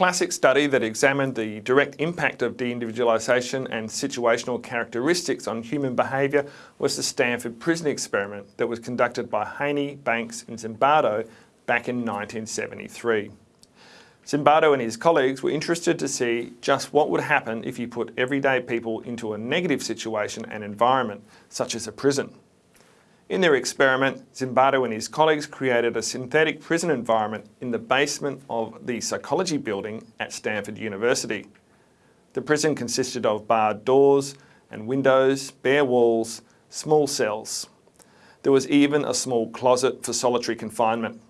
classic study that examined the direct impact of de-individualisation and situational characteristics on human behaviour was the Stanford Prison Experiment that was conducted by Haney, Banks and Zimbardo back in 1973. Zimbardo and his colleagues were interested to see just what would happen if you put everyday people into a negative situation and environment, such as a prison. In their experiment, Zimbardo and his colleagues created a synthetic prison environment in the basement of the psychology building at Stanford University. The prison consisted of barred doors and windows, bare walls, small cells. There was even a small closet for solitary confinement.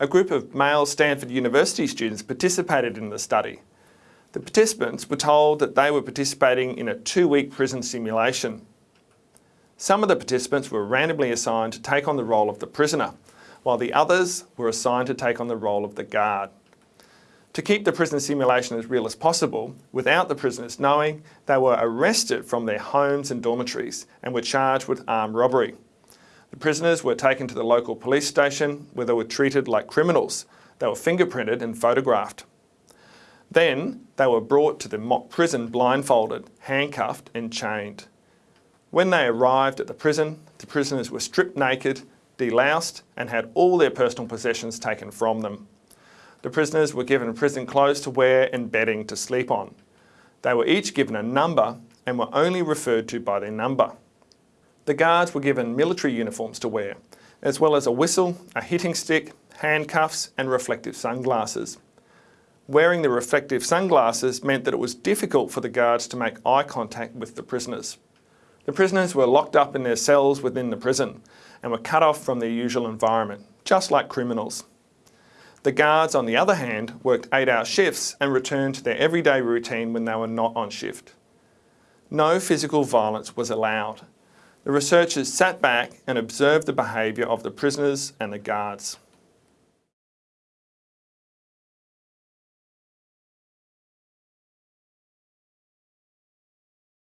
A group of male Stanford University students participated in the study. The participants were told that they were participating in a two-week prison simulation. Some of the participants were randomly assigned to take on the role of the prisoner, while the others were assigned to take on the role of the guard. To keep the prison simulation as real as possible, without the prisoners knowing, they were arrested from their homes and dormitories and were charged with armed robbery. The prisoners were taken to the local police station where they were treated like criminals. They were fingerprinted and photographed. Then they were brought to the mock prison blindfolded, handcuffed and chained. When they arrived at the prison, the prisoners were stripped naked, deloused and had all their personal possessions taken from them. The prisoners were given prison clothes to wear and bedding to sleep on. They were each given a number and were only referred to by their number. The guards were given military uniforms to wear, as well as a whistle, a hitting stick, handcuffs and reflective sunglasses. Wearing the reflective sunglasses meant that it was difficult for the guards to make eye contact with the prisoners. The prisoners were locked up in their cells within the prison and were cut off from their usual environment, just like criminals. The guards, on the other hand, worked eight-hour shifts and returned to their everyday routine when they were not on shift. No physical violence was allowed. The researchers sat back and observed the behaviour of the prisoners and the guards.